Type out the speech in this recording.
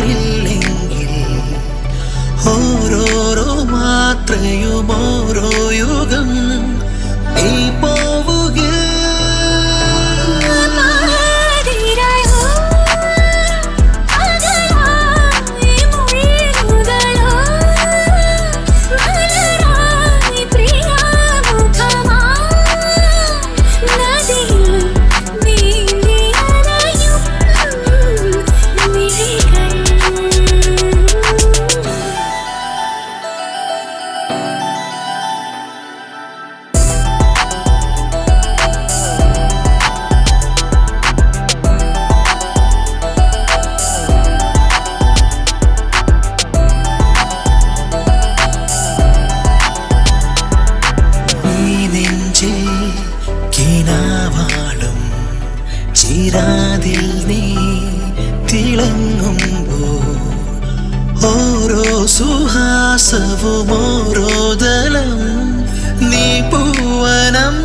വരില്ലെങ്കിൽ ഓരോരോ മാത്രയും ചിരാതിൽ നീ തിളങ്ങുമ്പോ ഓരോ സുഹാസവും ഓരോ ദലം നീ പൂവനം